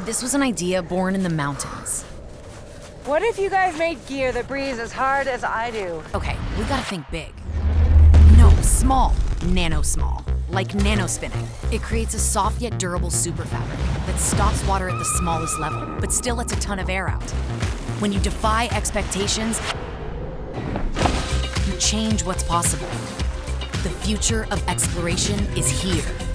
This was an idea born in the mountains. What if you guys made gear that breathes as hard as I do? Okay, we gotta think big. No, small. Nano small. Like nanospinning. It creates a soft yet durable super fabric that stops water at the smallest level, but still lets a ton of air out. When you defy expectations, you change what's possible. The future of exploration is here.